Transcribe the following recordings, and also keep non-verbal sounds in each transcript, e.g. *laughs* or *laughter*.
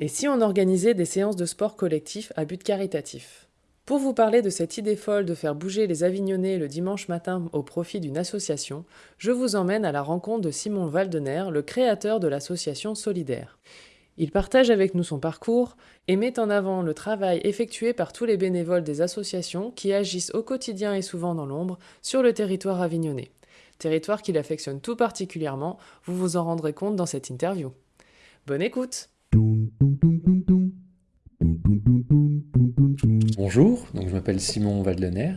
Et si on organisait des séances de sport collectif à but caritatif? Pour vous parler de cette idée folle de faire bouger les Avignonnais le dimanche matin au profit d'une association, je vous emmène à la rencontre de Simon Valdener, le créateur de l'association Solidaire. Il partage avec nous son parcours et met en avant le travail effectué par tous les bénévoles des associations qui agissent au quotidien et souvent dans l'ombre sur le territoire avignonnais. Territoire qu'il affectionne tout particulièrement, vous vous en rendrez compte dans cette interview. Bonne écoute Bonjour, je m'appelle Simon Valdener,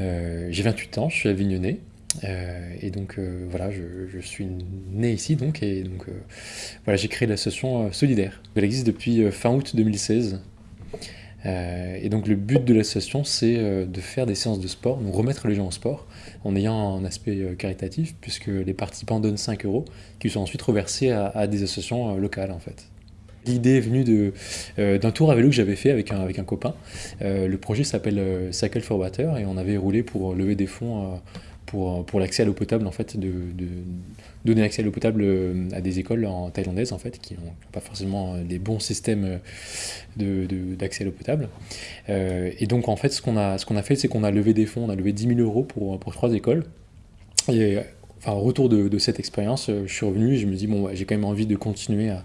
euh, j'ai 28 ans, je suis avignonnais, euh, et donc euh, voilà, je, suis né ici donc et donc voilà, j'ai créé l'association Solidaire. Elle existe depuis fin août 2016. et donc le but de l'association c'est de faire des séances de sport, donc remettre les gens au sport en ayant un aspect caritatif puisque les participants donnent 5 euros qui sont ensuite reversés à, des associations locales en fait. L'idée est venue d'un tour à vélo que j'avais fait avec un, avec un copain. le projet s'appelle Cycle for Water et on avait roulé pour lever des fonds pour, pour l'accès à l'eau potable, en fait, de, donner accès à l'eau potable euh, à des écoles en thaïlandaises, en fait, qui n'ont pas forcément euh, des bons systèmes d'accès à l'eau potable. Euh, et donc, en fait, ce qu'on a, ce a fait, c'est qu'on a levé des fonds, on a levé 10 000 euros pour, pour trois écoles. Et enfin, au retour de, de cette expérience, je suis revenu et je me dis, bon, j'ai quand même envie de continuer à,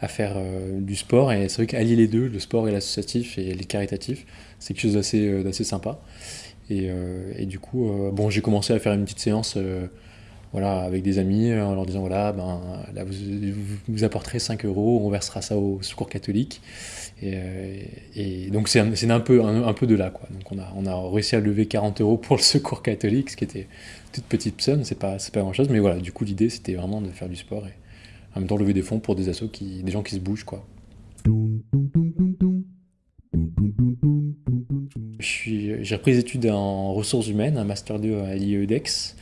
à faire du sport. Et c'est vrai qu'allier les deux, le sport et l'associatif et les caritatifs, c'est quelque chose d'assez sympa. Euh, et, du coup, euh, bon, j'ai commencé à faire une petite séance euh, voilà, avec des amis en leur disant voilà, ben, là, vous, vous, apporterez 5 euros, on versera ça au secours catholique. Et, donc c'est un, un, peu, un, peu de là. Quoi. Donc on a, on a réussi à lever 40 euros pour le secours catholique, ce qui était toute petite somme, c'est pas, pas grand chose, mais voilà, du coup l'idée c'était vraiment de faire du sport et en même temps lever des fonds pour des assos, qui, des gens qui se bougent. quoi. J'ai repris des études en ressources humaines, un Master 2 à l'IEDEX.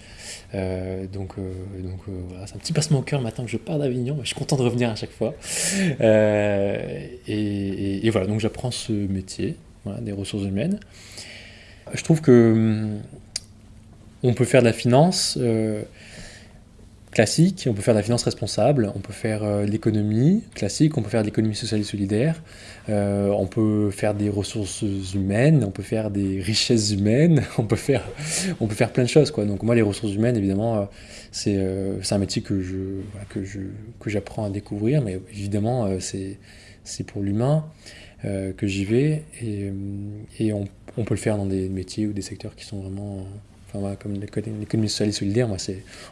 Euh, donc, euh, euh, voilà, c'est un petit passement au cœur maintenant que je pars d'Avignon, je suis content de revenir à chaque fois. Et, voilà, donc j'apprends ce métier des ressources humaines. Je trouve que hum, on peut faire de la finance classique, on peut faire de la finance responsable, on peut faire euh, de l'économie classique, on peut faire de l'économie sociale et solidaire, euh, on peut faire des ressources humaines, on peut faire des richesses humaines, *laughs* on peut faire, on peut faire plein de choses. Donc moi, les ressources humaines, évidemment, euh, c'est un métier que je que j'apprends à découvrir, mais évidemment, c'est pour l'humain que j'y vais et, on, peut le faire dans des métiers ou des secteurs qui sont vraiment Enfin, comme l'économie sociale et solidaire, moi,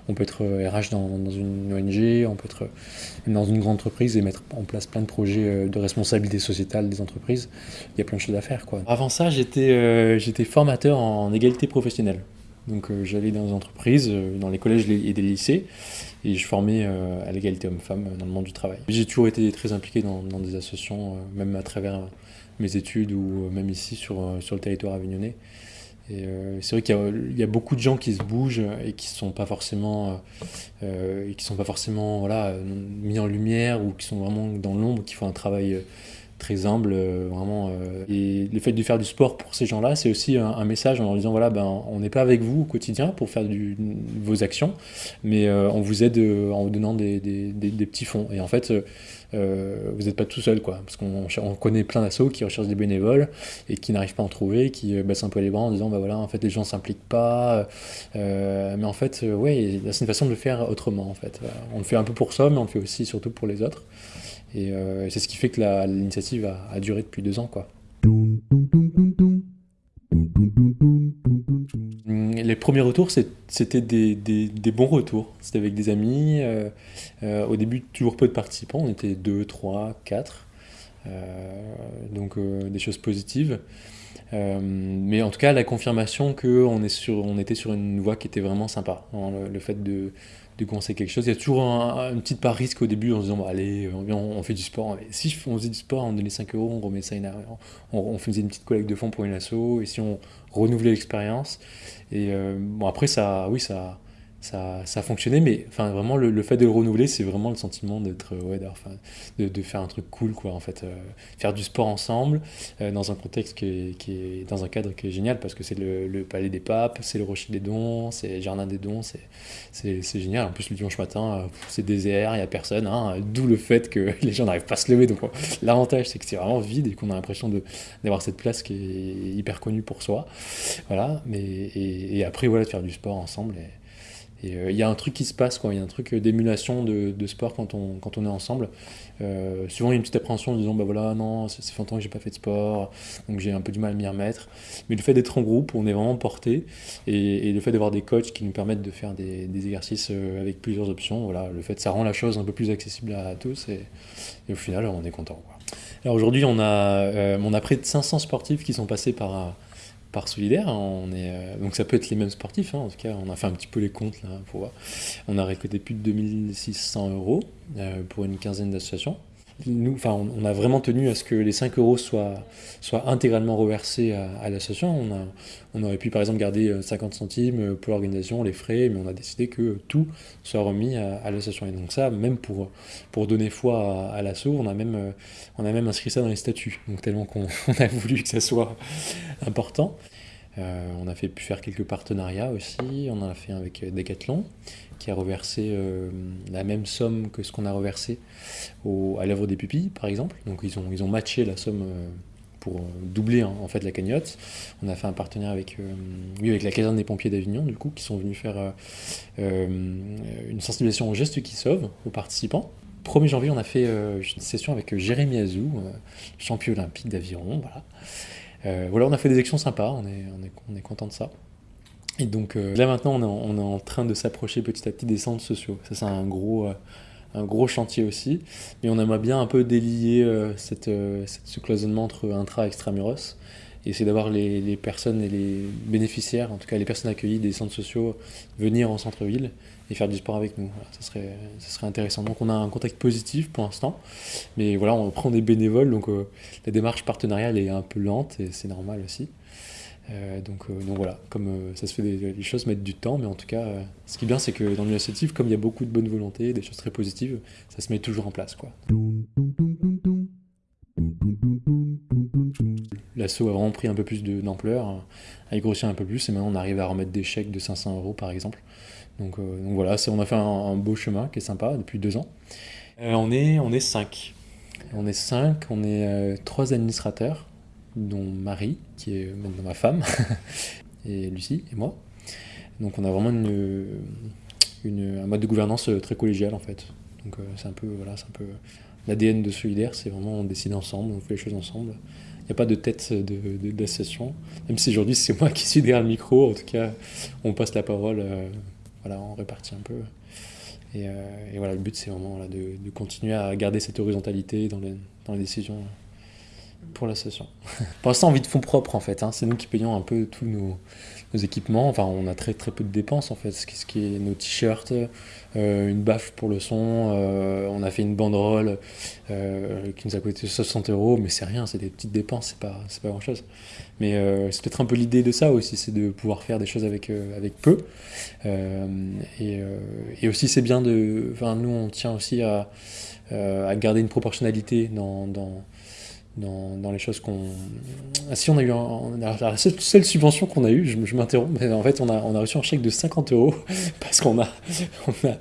on peut être RH euh, dans, une ONG, on peut être euh, dans une grande entreprise et mettre en place plein de projets euh, de responsabilité sociétale des entreprises. Il y a plein de choses à faire. Quoi. Avant ça, j'étais formateur en égalité professionnelle. Donc j'allais dans des entreprises, dans les collèges et des lycées, et je formais à l'égalité homme-femme dans le monde du travail. J'ai toujours été très impliqué dans, dans des associations, même à travers mes études ou même ici sur, sur le territoire avignonnais. Euh, c'est vrai qu'il y, a beaucoup de gens qui se bougent et qui sont pas forcément, euh, qui sont pas forcément mis en lumière ou qui sont vraiment dans l'ombre, qui font un travail euh, très humble, vraiment. et le fait de faire du sport pour ces gens-là, c'est aussi un, message en leur disant voilà, ben, on n'est pas avec vous au quotidien pour faire vos actions, mais on vous aide en vous donnant des, petits fonds. Et en fait, euh, vous n'êtes pas tout seul, quoi. Parce qu'on connaît plein d'assauts qui recherchent des bénévoles et qui n'arrivent pas à en trouver, qui euh, baissent un peu les bras en disant, bah voilà, en fait, les gens s'impliquent pas. Euh, mais en fait, ouais, c'est une façon de le faire autrement, en fait. On le fait un peu pour ça, mais on le fait aussi surtout pour les autres. Et c'est ce qui fait que l'initiative a, a, duré depuis deux ans, quoi. Les premiers retours, c'était des, des, bons retours. C'était avec des amis. Euh, euh, au début, toujours peu de participants. On était 2, 3, 4. donc euh, des choses positives. mais en tout cas, la confirmation qu'on on était sur une voie qui était vraiment sympa. Hein, le, fait de, de commencer quelque chose. Il y a toujours un, une petite part risque au début en se disant, allez, on, fait du sport. si on faisait du sport, on donnait 5 euros, on remet ça, on, on faisait une petite collecte de fonds pour une asso, et si on renouvelait l'expérience. Et euh, bon, après, ça, oui, ça, ça, ça a fonctionné, mais enfin vraiment le, fait de le renouveler, c'est vraiment le sentiment d'être ouais, enfin, de, faire un truc cool quoi en fait, euh, faire du sport ensemble euh, dans un contexte qui est, dans un cadre qui est génial parce que c'est le, palais des papes, c'est le rocher des dons, c'est le jardin des dons, c'est génial. En plus le dimanche matin, euh, c'est désert, il y a personne, hein, d'où le fait que *laughs* les gens n'arrivent pas à se lever. Donc l'avantage c'est que c'est vraiment vide et qu'on a l'impression d'avoir cette place qui est hyper connue pour soi. Voilà, mais et, après voilà de faire du sport ensemble. Il euh, y a un truc qui se passe. Il y a un truc d'émulation de, sport quand on, quand on est ensemble. Euh, souvent, il y a une petite appréhension en disant, bah voilà, non, ça fait longtemps que j'ai pas fait de sport, donc j'ai un peu du mal à m'y remettre. Mais le fait d'être en groupe, on est vraiment porté. Et, le fait d'avoir des coachs qui nous permettent de faire des, exercices euh, avec plusieurs options, voilà, le fait, ça rend la chose un peu plus accessible à, tous. Et, au final, on est content. Alors aujourd'hui, on, a, euh, on a près de 500 sportifs qui sont passés par par solidaire. On est, euh, donc ça peut être les mêmes sportifs, hein, en tout cas on a fait un petit peu les comptes là pour voir. On a récolté plus de 2600 euros euh, pour une quinzaine d'associations nous, enfin, on, a vraiment tenu à ce que les 5 euros soient, soient intégralement reversés à, l'association. On, aurait pu par exemple garder 50 euh, centimes euh, pour l'organisation, les frais, mais on a décidé que tout soit remis à, l'association. Et donc ça, même pour, pour donner foi à, l'assaut, on, a même, euh, on a même inscrit ça dans les statuts. Donc tellement qu'on *laughs* a voulu que ça soit important. on a fait, pu faire quelques partenariats aussi. On en a fait avec Decathlon qui a reversé euh, la même somme que ce qu'on a reversé à l'œuvre des pupilles, par exemple. Donc ils ont, ils ont matché la somme euh, pour euh, doubler hein, en fait la cagnotte. On a fait un partenariat avec, oui, avec la caserne des pompiers d'Avignon, du coup, qui sont venus faire une sensibilisation aux gestes qui sauvent aux participants. 1er janvier, on a fait une session avec Jérémy Azou, champion olympique d'aviron. Voilà. voilà, on a fait des actions sympas, on est, on est, on est content de ça. Et donc euh, là maintenant, on est, en, train de s'approcher petit à petit des centres sociaux. Ça, c'est un gros, euh, un gros chantier aussi. Mais on aimerait bien un peu délier euh, cette, ce cloisonnement entre intra et extramuros. Et essayer d'avoir les, les, personnes et les bénéficiaires, en tout cas les personnes accueillies des centres sociaux, venir en centre-ville et faire du sport avec nous. ça, serait, ça serait intéressant. Donc on a un contact positif pour l'instant. Mais voilà, on prend des bénévoles. Donc la démarche partenariale est un peu lente et c'est normal aussi. Euh, donc, euh, donc, voilà, comme euh, ça se fait, des, les choses mettent du temps, mais en tout cas, ce qui est bien, c'est que dans l'initiative, comme il y a beaucoup de bonne volonté, des choses très positives, ça se met toujours en place. Quoi. L'assaut a vraiment pris un peu plus d'ampleur, a grossi un peu plus, et maintenant on arrive à remettre des chèques de 500 euros par exemple. Donc, donc voilà, on a fait un, beau chemin qui est sympa depuis deux ans. on, est, on est cinq. On est cinq, on est trois administrateurs dont Marie, qui est maintenant ma femme, *laughs* et Lucie et moi. Donc on a vraiment une, un mode de gouvernance très collégial en fait. Donc euh, c'est un peu voilà, l'ADN de Solidaire, c'est vraiment on décide ensemble, on fait les choses ensemble. Il n'y a pas de tête d'association. De, Même si aujourd'hui c'est moi *laughs* qui suis derrière le micro, en tout cas on passe la parole, euh, voilà, on répartit un peu. Et, euh, voilà, le but c'est vraiment de, de, continuer à garder cette horizontalité dans les, dans les décisions pour l'association. *laughs* pour l'instant, on vit de fonds propres en fait. Hein. C'est nous qui payons un peu tous nos, équipements. Enfin, on a très très peu de dépenses en fait. Ce qui, est nos t-shirts, euh, une baffe pour le son. Euh, on a fait une banderole euh, qui nous a coûté 60 euros, mais c'est rien, c'est des petites dépenses, c'est pas, pas grand chose. Mais c'est peut-être un peu l'idée de ça aussi, c'est de pouvoir faire des choses avec, avec peu. Et, aussi, c'est bien de. Enfin, nous, on tient aussi à, à garder une proportionnalité dans dans, dans, les choses qu'on. Ah, si on a eu un, la seule, subvention qu'on a eue, je, je m'interromps, mais en fait on a, on a reçu un chèque de 50 euros *laughs* parce qu'on a, on a,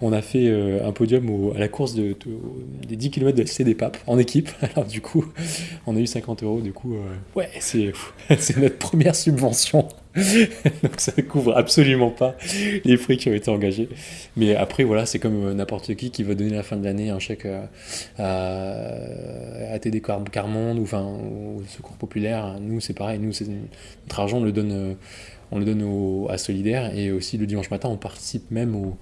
on a fait euh, un podium au, à la course de, des 10 km de LC des Papes en équipe. *laughs* Alors du coup, on a eu 50 euros. Du coup, euh, ouais, c'est *laughs* notre première subvention. *laughs* Donc ça ne couvre absolument pas les frais qui ont été engagés. Mais après, voilà, c'est comme euh, n'importe qui qui va donner à la fin de l'année un chèque à, à, à TD Carmonde ou, enfin, au Secours Populaire. Nous, c'est pareil. Nous, notre argent, on le donne, euh, on le donne à Solidaire. Et aussi, le dimanche matin, on participe même au,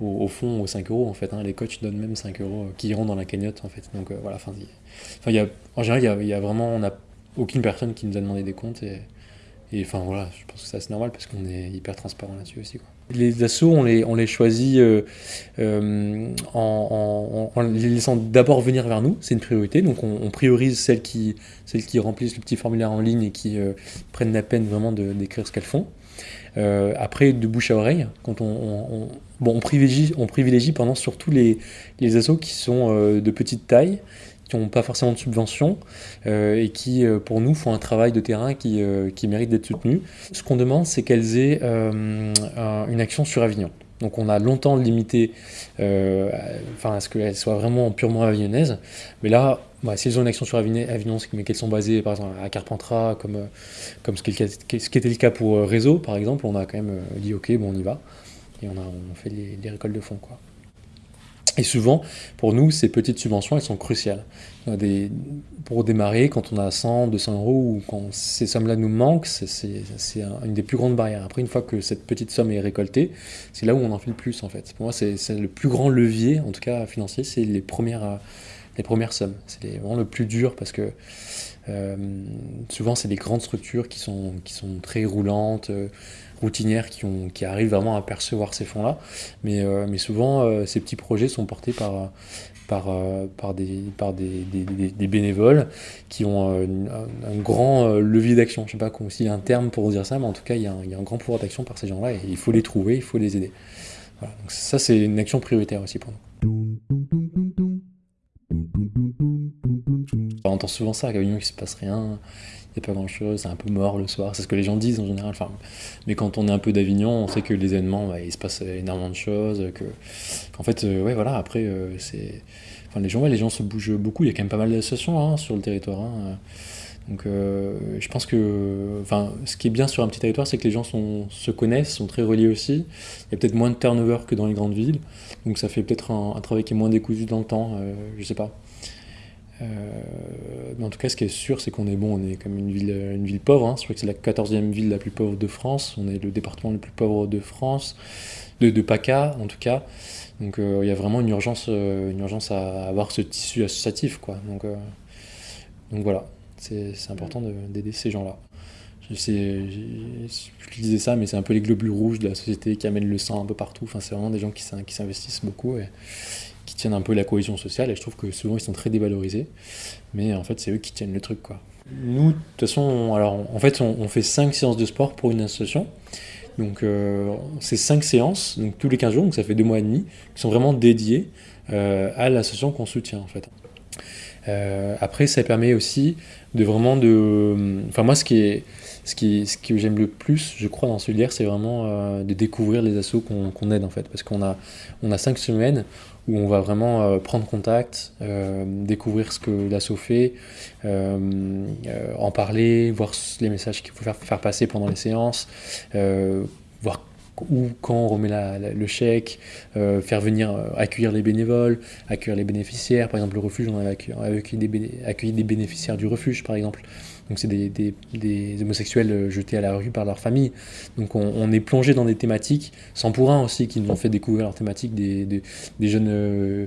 au, fond aux 5 euros en fait. Hein. Les coachs donnent même 5 euros euh, qui iront dans la cagnotte en fait. Donc voilà, enfin, y a, en général, il y a, vraiment, on n'a aucune personne qui nous a demandé des comptes Et enfin voilà, je pense que c'est assez normal parce qu'on est hyper transparent là-dessus aussi. Les assos, on les, choisit euh, euh, en, les laissant d'abord venir vers nous, c'est une priorité. Donc on, priorise celles qui, remplissent le petit formulaire en ligne et qui euh, prennent la peine vraiment d'écrire ce qu'elles font. après, de bouche à oreille, quand on, privilégie, on privilégie pendant surtout les, les assos qui sont de petite taille, qui n'ont pas forcément de subvention euh, et qui, euh, pour nous, font un travail de terrain qui, euh, qui mérite d'être soutenu. Ce qu'on demande, c'est qu'elles aient une action sur Avignon. Donc on a longtemps limité enfin, à ce qu'elles soient vraiment purement avignonnaises. Mais là, bah, si elles ont une action sur Avignon, mais qu'elles sont basées par exemple à Carpentras, comme, ce, qui était le cas pour Réseau, par exemple, on a quand même dit ok, bon, on y va. Et on, a, fait les, les récoltes de fonds. Quoi. Et souvent, pour nous, ces petites subventions, elles sont cruciales. Pour démarrer, quand on a 100, 200 euros, ou quand ces sommes-là nous manquent, c'est une des plus grandes barrières. Après, une fois que cette petite somme est récoltée, c'est là où on en fait le plus, en fait. Pour moi, c'est le plus grand levier, en tout cas financier, c'est les premières, les premières sommes. C'est vraiment le plus dur parce que euh, souvent, c'est des grandes structures qui sont, très roulantes. Euh, routinières qui, arrivent vraiment à percevoir ces fonds-là. Mais, euh, souvent, ces petits projets sont portés par, des, bénévoles qui ont un, grand levier d'action. Je ne sais pas s'il y a un terme pour dire ça, mais en tout cas, il y a un, grand pouvoir d'action par ces gens-là et il faut les trouver, il faut les aider. Donc ça, c'est une action prioritaire aussi pour nous. On entend souvent ça, qu'à Avignon, il se passe rien pas grand chose, c'est un peu mort le soir, c'est ce que les gens disent en général. Enfin, mais quand on est un peu d'Avignon, on sait que les événements, bah, il se passe énormément de choses, que, fait, euh, ouais, voilà, après, euh, c'est. Enfin, les gens, les gens se bougent beaucoup, il y a quand même pas mal d'associations hein, sur le territoire. Hein. Donc, euh, je pense que. Enfin, ce qui est bien sur un petit territoire, c'est que les gens se connaissent, sont très reliés aussi. Il y a peut-être moins de turnover que dans les grandes villes, donc ça fait peut-être un, un travail qui est moins décousu dans le temps, je sais pas. Euh, en tout cas, ce qui est sûr, c'est qu'on est bon, on est comme une ville, une ville pauvre. Hein. Je crois que c'est la 14e ville la plus pauvre de France. On est le département le plus pauvre de France, de, de PACA en tout cas. Donc euh, il y a vraiment une urgence, euh, une urgence à avoir ce tissu associatif. Quoi. Donc, donc voilà, c'est important d'aider ces gens-là. Je, sais, je, disais ça, mais c'est un peu les globules rouges de la société qui amènent le sang un peu partout. Enfin, c'est vraiment des gens qui, s'investissent beaucoup. Et, qui tiennent un peu la cohésion sociale, et je trouve que souvent ils sont très dévalorisés, mais en fait c'est eux qui tiennent le truc. quoi. Nous, de toute façon, alors, en fait on, fait 5 séances de sport pour une association, donc euh, c'est 5 séances, donc tous les 15 jours, donc ça fait 2 mois et demi, qui sont vraiment dédiées euh, à l'association qu'on soutient en fait. Euh, après, ça permet aussi de vraiment de... Enfin moi, ce qui est ce, qui, ce que j'aime le plus, je crois, dans ce lire, c'est vraiment euh, de découvrir les assos qu'on aide, en fait. Parce qu'on a, on a cinq semaines où on va vraiment euh, prendre contact, euh, découvrir ce que l'asso fait, en parler, voir les messages qu'il faut faire, passer pendant les séances, voir où, quand on remet le chèque, faire venir accueillir les bénévoles, accueillir les bénéficiaires. Par exemple, le refuge, on avait accueilli des bénéficiaires du refuge, par exemple. Donc c'est des, homosexuels euh, jetés à la rue par leur famille. Donc on, est plongé dans des thématiques, sans pour un aussi, qui nous ont fait découvrir leurs thématiques, des, jeunes euh,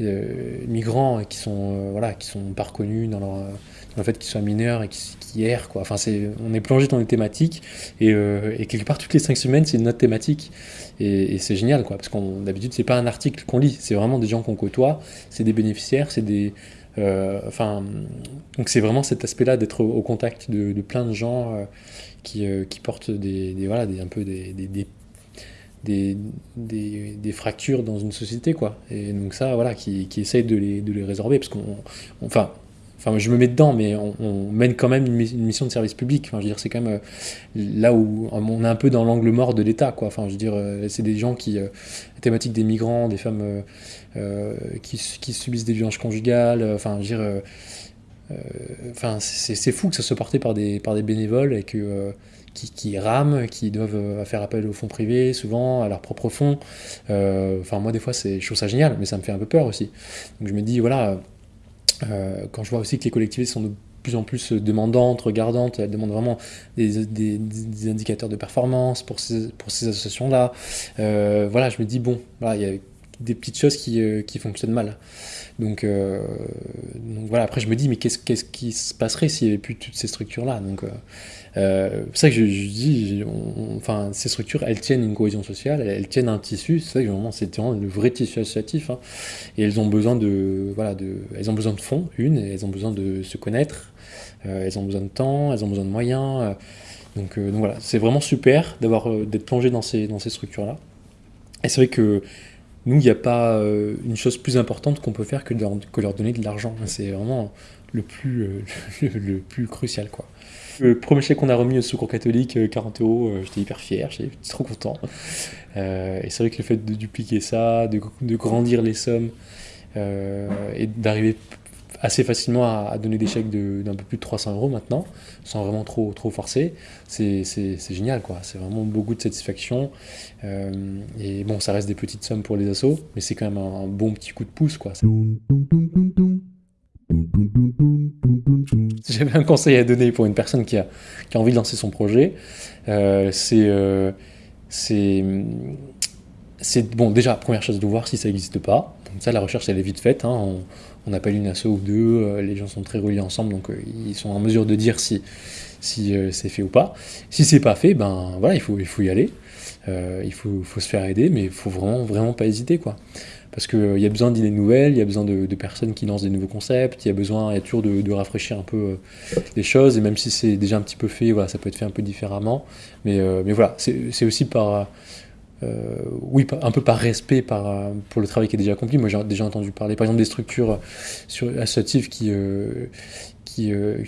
euh, migrants qui sont, voilà, qui sont pas reconnus dans leur le fait qu'ils soient mineurs et qu'ils errent. Quoi. Enfin, c'est, on est plongé dans des thématiques et, et, quelque part toutes les cinq semaines c'est une autre thématique et, c'est génial quoi parce qu'on d'habitude c'est pas un article qu'on lit, c'est vraiment des gens qu'on côtoie, c'est des bénéficiaires, c'est des enfin, donc c'est vraiment cet aspect-là d'être au, contact de, plein de gens euh, qui, euh, qui, portent des, voilà, un peu des, des, des, des, fractures dans une société, quoi. Et donc ça, voilà, qui, qui essaye de les, de les résorber, parce qu'on, enfin, Enfin, je me mets dedans, mais on, mène quand même une, mission de service public. Enfin, je veux dire, c'est quand même là où on est un peu dans l'angle mort de l'État, quoi. Enfin, je veux dire, c'est des gens qui, la thématique des migrants, des femmes euh, qui, subissent des violences conjugales. Euh, enfin, dire, euh, enfin, c'est fou que ça soit porté par des, bénévoles et que qui, rament, qui doivent faire appel aux fonds privés, souvent à leurs propres fonds. enfin, moi, des fois, je trouve ça génial, mais ça me fait un peu peur aussi. Donc, je me dis, voilà, quand je vois aussi que les collectivités sont de plus en plus demandantes, regardantes, elles demandent vraiment des, indicateurs de performance pour ces, associations-là. voilà, je me dis, bon, voilà, il y a des petites choses qui, qui fonctionnent mal. Donc, donc, voilà, après je me dis, mais qu'est-ce qui se passerait s'il n'y avait plus toutes ces structures-là? Donc euh, c'est ça que je, dis, enfin, ces structures, elles tiennent une cohésion sociale, elles, tiennent un tissu, c'est ça que vraiment, c'est vraiment le vrai tissu associatif, hein. et elles ont besoin de, voilà, de, elles ont besoin de fonds, une, elles ont besoin de se connaître, euh, elles ont besoin de temps, elles ont besoin de moyens, euh. donc, donc, voilà, c'est vraiment super d'avoir, d'être plongé dans ces, dans ces structures-là. Et c'est vrai que nous, il n'y a pas une chose plus importante qu'on peut faire que, de leur, donner de l'argent. C'est vraiment le plus, *laughs* le, le plus crucial. Le premier chèque qu'on a remis au Secours catholique, 40 euh, euros, euh, j'étais hyper fier, j'étais trop content. Euh, et c'est vrai que le fait de dupliquer ça, de, grandir les sommes et d'arriver assez facilement à, donner des chèques d'un peu plus de 300 euros maintenant, sans vraiment trop, trop forcer, c'est génial quoi. C'est vraiment beaucoup de satisfaction. et bon, ça reste des petites sommes pour les assos, mais c'est quand même un, bon petit coup de pouce quoi. J'avais un conseil à donner pour une personne qui a, qui a envie de lancer son projet, euh, c'est euh, c'est bon déjà première chose de voir si ça n'existe pas. Comme ça la recherche elle est vite faite. Hein. Appelle une asso ou deux, euh, les gens sont très reliés ensemble donc ils sont en mesure de dire si si c'est fait ou pas. Si c'est pas fait, ben voilà il faut il faut y aller. il faut, faut, se faire aider, mais il faut vraiment vraiment pas hésiter quoi parce qu'il euh, y a besoin d'idées nouvelles, il y a besoin de, personnes qui lancent des nouveaux concepts, il y a besoin, y a toujours de, rafraîchir un peu euh, les choses, et même si c'est déjà un petit peu fait, voilà, ça peut être fait un peu différemment, mais, euh, mais voilà, c'est aussi par... oui, un peu par respect par, pour le travail qui est déjà accompli. Moi, j'ai déjà entendu parler, par exemple, des structures sur, associatives qui, euh,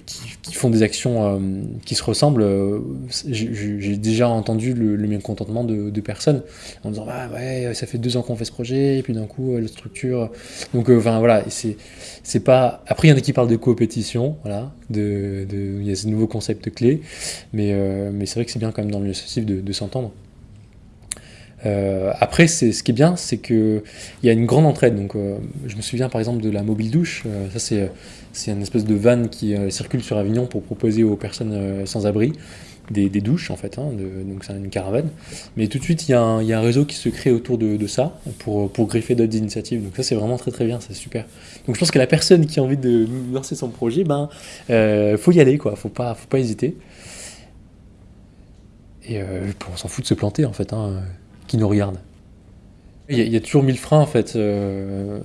font des actions euh, qui se ressemblent, euh, j'ai déjà entendu le, mécontentement de, personnes en disant bah ouais ça fait deux ans qu'on fait ce projet et puis d'un coup la structure donc enfin voilà c'est pas après il y en a qui parlent de coopétition voilà il y a ce nouveau concept clé mais c'est vrai que c'est bien quand même dans le associatif de, de s'entendre euh, après, ce qui est bien, c'est qu'il y a une grande entraide. Donc, euh, je me souviens par exemple de la mobile douche. Euh, ça, c'est, c'est une espèce de van qui circule sur Avignon pour proposer aux personnes sans abri des, douches, en fait. Hein, donc, c'est une caravane. Mais tout de suite, il y, a un, il réseau qui se crée autour de, ça pour, pour griffer d'autres initiatives. Donc, ça, c'est vraiment très très bien, c'est super. Donc, je pense que la personne qui a envie de lancer son projet, ben, faut y aller, quoi. Faut pas, faut pas hésiter. Et on s'en fout de se planter, en fait. Hein qui nous regardent. Il y, a, toujours mille freins en fait. Euh,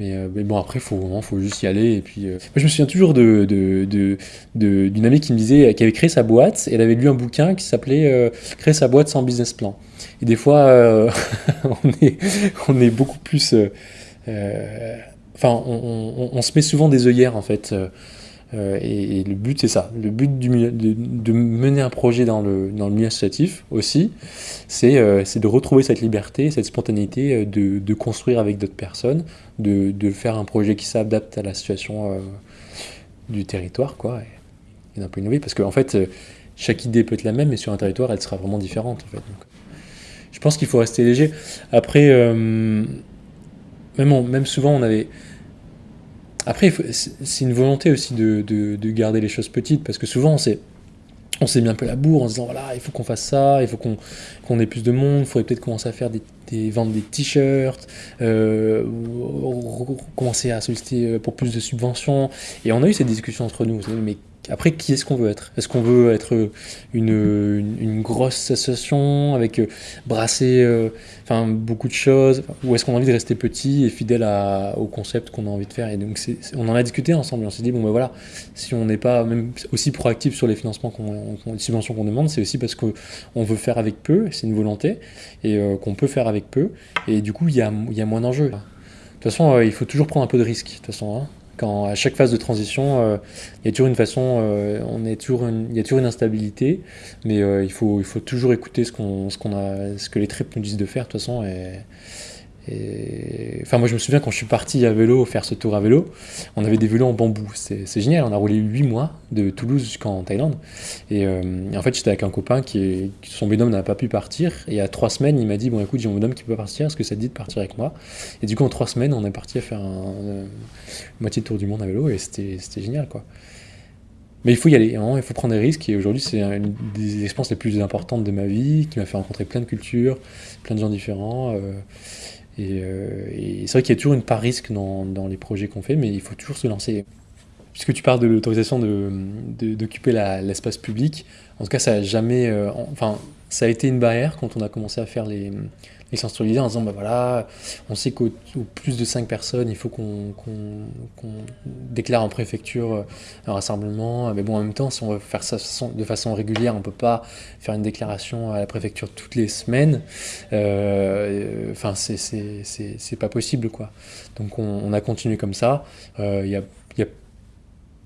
euh, mais, bon, après, il faut, juste y aller. Et puis, euh, je me souviens toujours d'une de, de, amie qui me disait qu'elle avait créé sa boîte et elle avait lu un bouquin qui s'appelait Créer sa boîte sans business plan. Et des fois, *laughs* on, est, on est beaucoup plus. Enfin, on, se met souvent des œillères en fait. Euh, et, le but, c'est ça. Le but de, mener un projet dans le, milieu associatif aussi, c'est euh, de retrouver cette liberté, cette spontanéité euh, de, construire avec d'autres personnes, de, faire un projet qui s'adapte à la situation du territoire, quoi, et, d'un peu innover. Parce qu'en en fait, chaque idée peut être la même, mais sur un territoire, elle sera vraiment différente. En fait. Je pense qu'il faut rester léger. Après, même souvent, on avait après, c'est une volonté aussi de, de, garder les choses petites, parce que souvent, on s'est mis un peu la bourre en se disant voilà, il faut qu'on fasse ça, il faut qu'on ait plus de monde, il faudrait peut-être commencer à faire des, vendre des t-shirts, euh, commencer à solliciter pour plus de subventions. Et on a eu cette discussion entre nous, mais après, qui est-ce qu'on veut être? Est-ce qu'on veut être une, une, grosse association avec euh, brasser euh, beaucoup de choses? Ou est-ce qu'on a envie de rester petit et fidèle au concept qu'on a envie de faire? Et donc, on en a discuté ensemble on s'est dit, bon ben voilà, si on n'est pas aussi proactif sur les financements, qu'on, les subventions qu'on demande, c'est aussi parce qu'on veut faire avec peu, c'est une volonté, et euh, qu'on peut faire avec peu. Et du coup, il y a, y a moins d'enjeux. De toute façon, il faut toujours prendre un peu de risque. De toute façon, hein quand à chaque phase de transition, euh, il y a toujours une façon, euh, on est toujours il y a toujours une instabilité, mais euh, il, faut, il faut toujours écouter ce, qu'on, ce, qu'on a, ce que les tripes nous disent de faire de toute façon. Et, Enfin, moi, je me souviens quand je suis parti à vélo faire ce tour à vélo, on avait des vélos en bambou. C'est génial. On a roulé 8 mois de Toulouse jusqu'en Thaïlande. Et, euh, en fait, j'étais avec un copain qui, est, son binôme n'a pas pu partir. Et a 3 semaines, il m'a dit Bon, écoute, j'ai mon binôme qui peut partir. Est-ce que ça te dit de partir avec moi? Et du coup, en 3 semaines, on est parti à faire un, euh, moitié de tour du monde à vélo. Et c'était génial, quoi. Mais il faut y aller, hein, il faut prendre des risques. Et aujourd'hui, c'est une des expériences les plus importantes de ma vie, qui m'a fait rencontrer plein de cultures, plein de gens différents. Euh, Et, c'est vrai qu'il y a toujours une part risque dans, les projets qu'on fait, mais il faut toujours se lancer. Puisque tu parles de l'autorisation d'occuper de, l'espace public, en tout cas, ça a jamais. enfin, ça a été une barrière quand on a commencé à faire les, sensibiliser en disant bah voilà, on sait qu'au plus de 5 personnes, il faut qu'on déclare en préfecture euh, un rassemblement. Mais bon, en même temps, si on veut faire ça de façon régulière, on ne peut pas faire une déclaration à la préfecture toutes les semaines. Euh, enfin, c'est pas possible quoi. Donc on, a continué comme ça. Euh, il y a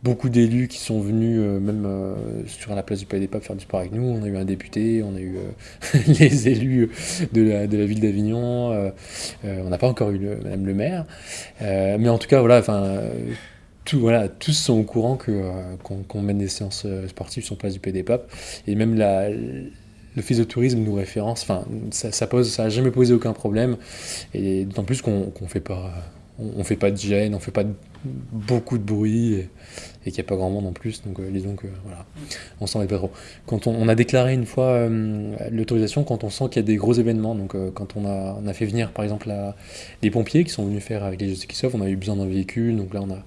beaucoup d'élus qui sont venus euh, même euh, sur la place du Palais des faire du sport avec nous. On a eu un député, on a eu euh, *laughs* les élus de la, ville d'Avignon, on n'a pas encore eu le, Madame le maire. mais en tout cas, voilà, enfin, tout, voilà, tous sont au courant qu'on mène des séances sportives sur la place du Palais des. Et même la, l'office de tourisme nous référence, enfin, ça, ça pose, ça jamais posé aucun problème. Et d'autant plus qu'on ne fait pas on, ne fait pas de gêne, on fait pas beaucoup de bruit et, qu'il n'y a pas grand monde en plus. Donc euh, disons que voilà, on s'en met pas trop. Quand on, a déclaré une fois euh, l'autorisation quand on sent qu'il y a des gros événements, donc euh, quand on a, on a fait venir par exemple les pompiers qui sont venus faire avec les Jeux qui sauvent, on a eu besoin d'un véhicule, donc là on a,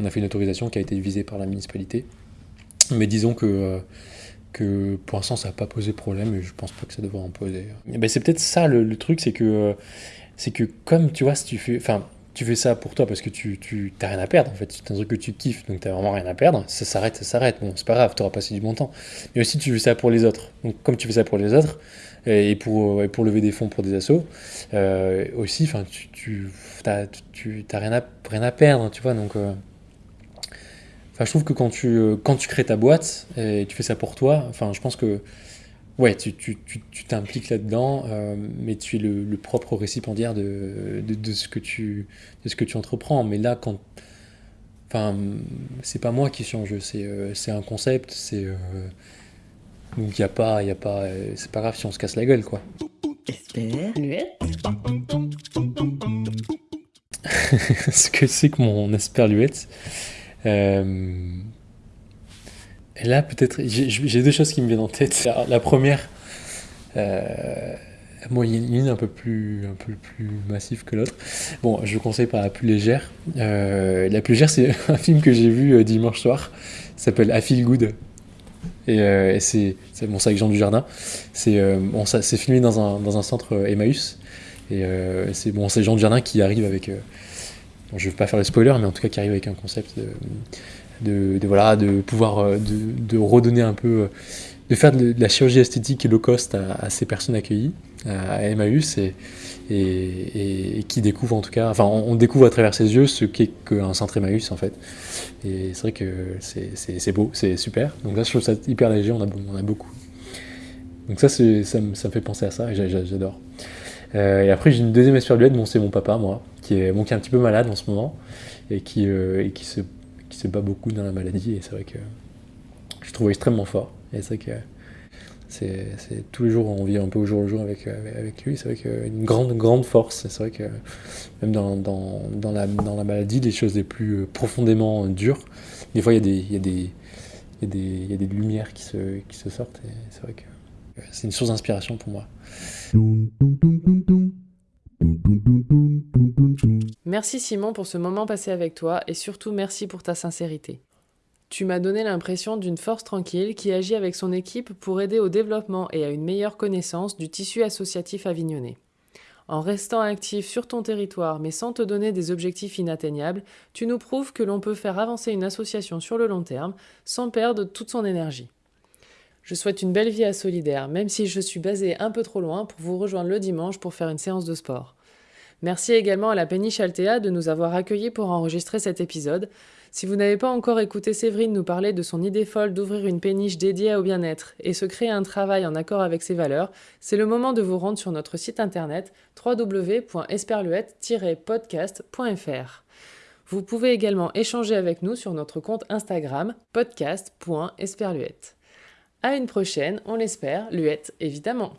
on a fait une autorisation qui a été visée par la municipalité. Mais disons que que pour l'instant ça n'a pas posé problème et je pense pas que ça devrait en poser. Ben, c'est peut-être ça le, le truc, c'est que c'est que comme tu vois, si tu fais, enfin tu fais ça pour toi parce que tu, tu rien à perdre en fait. C'est un truc que tu kiffes donc tu n'as vraiment rien à perdre. Ça s'arrête, ça s'arrête. Bon, c'est pas grave, tu auras passé du bon temps. Mais aussi, tu fais ça pour les autres. Donc, comme tu fais ça pour les autres et pour, pour lever des fonds pour des assos, euh, aussi, enfin, tu, tu tu, rien, à, rien à perdre, tu vois. Donc, euh, je trouve que quand tu, quand tu crées ta boîte et tu fais ça pour toi, enfin, je pense que Ouais, tu t'impliques tu, là-dedans, euh, mais tu es le, propre récipiendaire de, de, de, ce que tu, de ce que tu entreprends. Mais là, quand. Enfin, c'est pas moi qui suis en jeu, c'est euh, un concept, c'est. Euh, donc, il a pas. Y a pas c'est pas grave si on se casse la gueule, quoi. *laughs* ce que c'est que mon esperluette. Là, peut-être, j'ai deux choses qui me viennent en tête. La, première, euh, moi, il y a une un peu plus, un peu plus massive que l'autre. Bon, je vous conseille pas la plus légère. Euh, la plus légère, c'est *laughs* un film que j'ai vu euh, dimanche soir. S'appelle I Feel Good. Et, euh, c'est bon, avec Jean Dujardin. C'est bon, filmé dans un, dans un centre Emmaüs. Et c'est bon, Jean Dujardin qui arrive avec. je vais pas faire le spoiler, mais en tout cas qui arrive avec un concept de de, voilà, de pouvoir euh, de, redonner un peu, euh, de faire de, la chirurgie esthétique low cost à, ces personnes accueillies à Emmaüs et, et, qui découvrent en tout cas, enfin on, découvre à travers ses yeux ce qu'est qu'un centre Emmaüs en fait. Et c'est vrai que c'est beau, c'est super. Donc là je trouve ça hyper léger, on a, on a beaucoup. Donc ça, ça, me, ça me fait penser à ça et j'adore. Euh, et après j'ai une deuxième esperluette, bon c'est mon papa moi, qui est, bon, qui est un petit peu malade en ce moment et qui, et qui se se bat beaucoup dans la maladie. Et c'est vrai que je trouve extrêmement fort. Et c'est vrai que c'est, tous les jours, on vit un peu au jour le jour avec, avec lui. C'est vrai qu'une grande, grande force. C'est vrai que même dans, dans, dans, la, dans la maladie, les choses les plus profondément dures, des fois, il y a des, il y a des, il y a des, il y a des lumières qui se, qui se sortent. Et c'est vrai que c'est une source d'inspiration pour moi. Merci Simon pour ce moment passé avec toi et surtout merci pour ta sincérité. Tu m'as donné l'impression d'une force tranquille qui agit avec son équipe pour aider au développement et à une meilleure connaissance du tissu associatif avignonnais. En restant actif sur ton territoire mais sans te donner des objectifs inatteignables, tu nous prouves que l'on peut faire avancer une association sur le long terme sans perdre toute son énergie. Je souhaite une belle vie à Solidaire, même si je suis basé un peu trop loin pour vous rejoindre le dimanche pour faire une séance de sport. Merci également à la Péniche Altea de nous avoir accueillis pour enregistrer cet épisode. Si vous n'avez pas encore écouté Séverine nous parler de son idée folle d'ouvrir une péniche dédiée au bien-être et se créer un travail en accord avec ses valeurs, c'est le moment de vous rendre sur notre site internet www.esperluette-podcast.fr. Vous pouvez également échanger avec nous sur notre compte Instagram podcast.esperluette. À une prochaine, on l'espère, Luette évidemment.